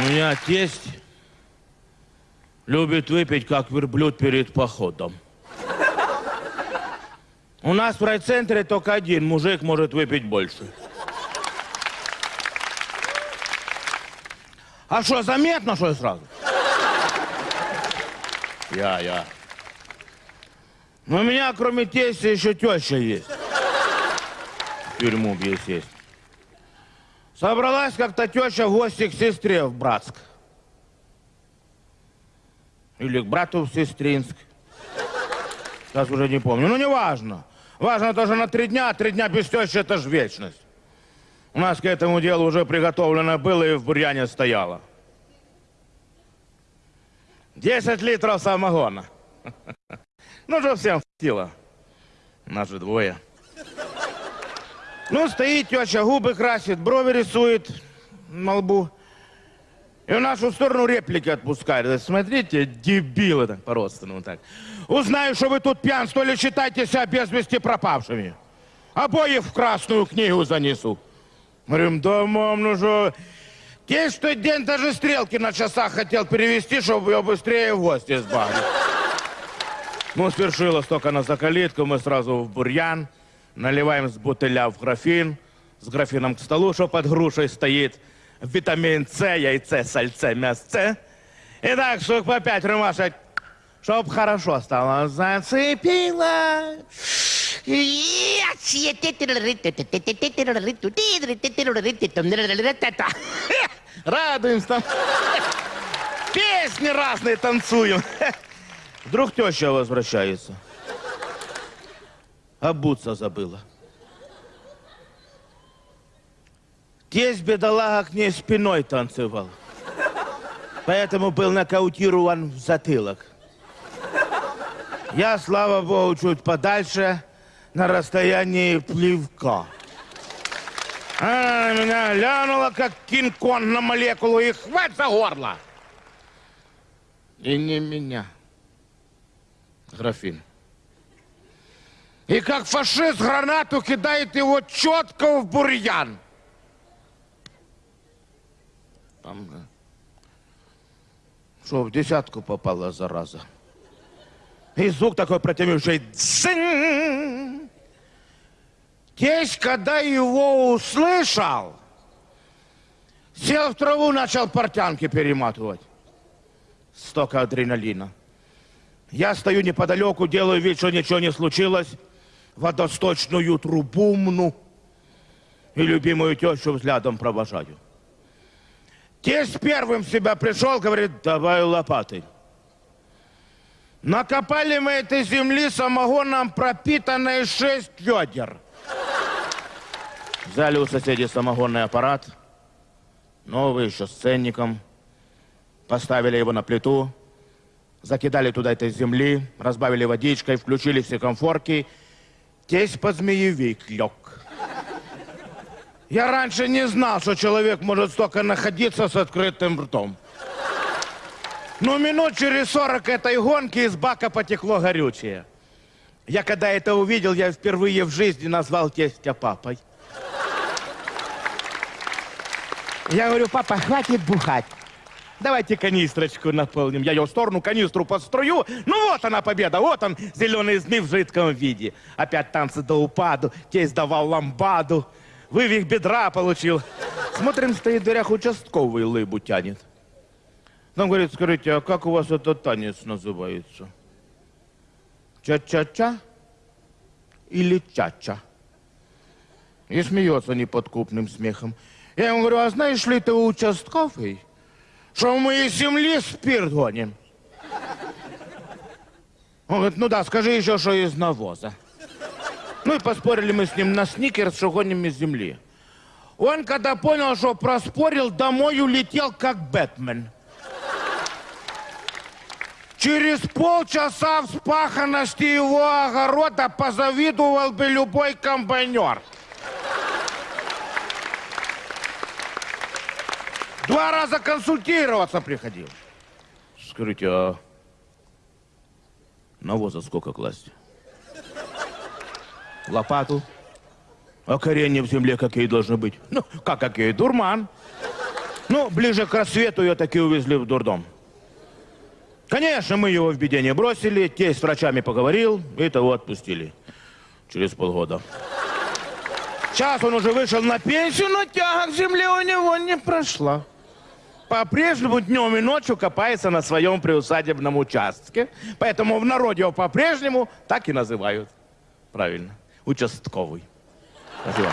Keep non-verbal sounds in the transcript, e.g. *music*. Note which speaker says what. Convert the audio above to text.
Speaker 1: У меня тесть любит выпить, как верблюд перед походом. У нас в райцентре только один мужик может выпить больше. А что, заметно, что ли, сразу? Я, я. Но у меня, кроме тестя, еще теща есть. В тюрьму сесть. Собралась как-то теща в гости к сестре в Братск. Или к брату в Сестринск. Сейчас уже не помню. Ну, не важно. Важно то, что на три дня, а три дня без тещи – это ж вечность. У нас к этому делу уже приготовлено было и в бурьяне стояло. Десять литров самогона. *laughs* Ну, что всем хватило. Нас же двое. Ну, стоит теща, губы красит, брови рисует на лбу. И в нашу сторону реплики отпускает. Смотрите, дебилы так по-родственному так. Узнаю, что вы тут пьянствовали, считайте себя без вести пропавшими. Обоих в красную книгу занесу. Говорим, да, мам, ну что... Те, что день даже стрелки на часах хотел перевести, чтобы ее быстрее в гости сбавить. Ну, свершилось только на закалитку, мы сразу в бурьян, наливаем с бутыля в графин, с графином к столу, что под грушей стоит, витамин С, яйце, сальце, мясце. И так, штук по пять рюмашек, чтоб хорошо стало. Зацепила. *laughs* Радуемся там. Песни разные танцуем. *laughs* Вдруг теща возвращается. Обуться забыла. Тесть бедолага к ней спиной танцевал. Поэтому был нокаутирован в затылок. Я, слава богу, чуть подальше, на расстоянии плевка. Она на меня глянула, как Кинг-Конг на молекулу, и хвать за горло. И не меня. Графин. И как фашист гранату кидает его четко в бурьян. Там. Что, в десятку попала, зараза. И звук такой протививший. Дзынь! Тесть, когда его услышал, сел в траву, начал портянки перематывать. Столько адреналина. Я стою неподалеку, делаю вид, что ничего не случилось, водосточную трубу мну и любимую тещу взглядом провожаю. Тесть первым себя пришел, говорит, давай лопатой. Накопали мы этой земли самогоном пропитанной шесть ведер. Взяли у соседей самогонный аппарат, новый, еще с ценником, поставили его на плиту, закидали туда этой земли, разбавили водичкой, включили все комфорки. Тесть под змеевик лег. Я раньше не знал, что человек может столько находиться с открытым ртом. Но минут через сорок этой гонки из бака потекло горючее. Я когда это увидел, я впервые в жизни назвал тестя папой. Я говорю, папа, хватит бухать. Давайте канистрочку наполним. Я ее в сторону канистру подстрою. Ну вот она победа, вот он, зеленый змей в жидком виде. Опять танцы до упаду, тесть давал ламбаду. Вывих бедра получил. Смотрим, стоит в дверях участковый лыбу тянет. Нам говорит, скажите, а как у вас этот танец называется? Ча-ча-ча или ча-ча? И смеется неподкупным смехом. Я ему говорю, а знаешь ли ты, участковый, что мы из земли спирт гоним? Он говорит, ну да, скажи еще, что из навоза. Ну и поспорили мы с ним на сникерс, что гоним из земли. Он, когда понял, что проспорил, домой улетел, как Бэтмен. Через полчаса вспаханности его огорода позавидовал бы любой комбайнер. Два раза консультироваться приходил. Скажите, а навоза сколько класть? Лопату? А коренья в земле какие должны быть? Ну, как какие? Дурман. Ну, ближе к рассвету ее таки увезли в дурдом. Конечно, мы его в беде не бросили, тесть с врачами поговорил, и того отпустили. Через полгода. Сейчас он уже вышел на пенсию, но тяга к земле у него не прошла. По-прежнему днем и ночью копается на своем приусадебном участке. Поэтому в народе его по-прежнему так и называют. Правильно. Участковый. Спасибо.